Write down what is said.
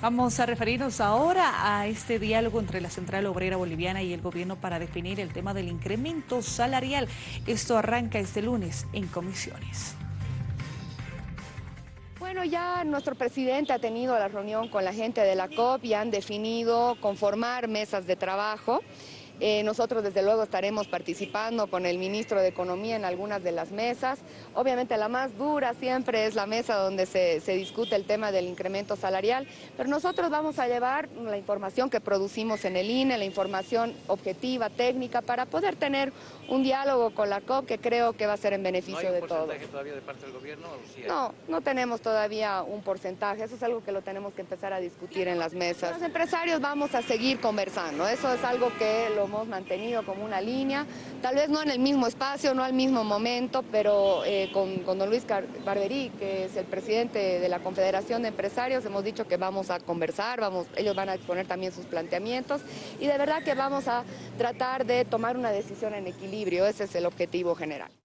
Vamos a referirnos ahora a este diálogo entre la Central Obrera Boliviana y el gobierno para definir el tema del incremento salarial. Esto arranca este lunes en comisiones. Bueno, ya nuestro presidente ha tenido la reunión con la gente de la COP y han definido conformar mesas de trabajo. Eh, nosotros desde luego estaremos participando con el ministro de Economía en algunas de las mesas. Obviamente la más dura siempre es la mesa donde se, discute el tema del incremento salarial, pero nosotros vamos a llevar la información que producimos en el INE, la información objetiva, técnica, para poder tener un diálogo con la COP que creo que va a ser en beneficio de todos. ¿No hay un porcentaje todavía de parte del gobierno? No, no tenemos todavía un porcentaje, eso es algo que lo tenemos que empezar a discutir en las mesas. Los empresarios vamos a seguir conversando, eso es algo que lo hemos mantenido como una línea, tal vez no en el mismo espacio, no al mismo momento, pero eh, con, don Luis Barberí, que es el presidente de la Confederación de Empresarios, hemos dicho que vamos a conversar, vamos, ellos van a exponer también sus planteamientos y de verdad que vamos a tratar de tomar una decisión en equilibrio, ese es el objetivo general.